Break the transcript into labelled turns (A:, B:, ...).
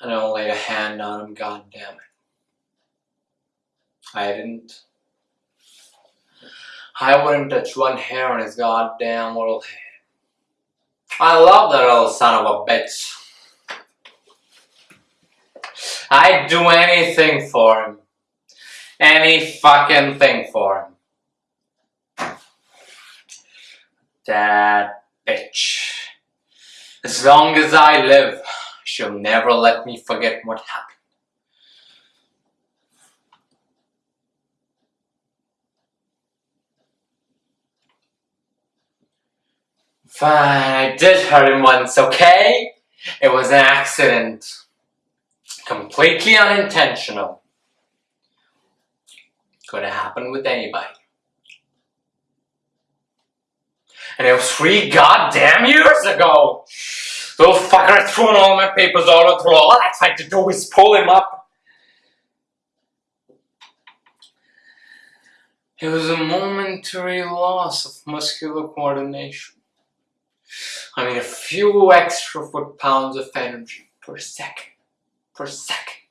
A: I don't lay a hand on him, god damn it. I didn't. I wouldn't touch one hair on his goddamn little head. I love that little son of a bitch. I'd do anything for him. Any fucking thing for him. That bitch. As long as I live, she'll never let me forget what happened. Fine, I did hurt him once, okay? It was an accident. Completely unintentional. Could have happened with anybody. And it was three goddamn years ago! Little fucker had thrown all my papers all the floor. All I tried to do was pull him up. It was a momentary loss of muscular coordination. I mean, a few extra foot pounds of energy per second. Per second.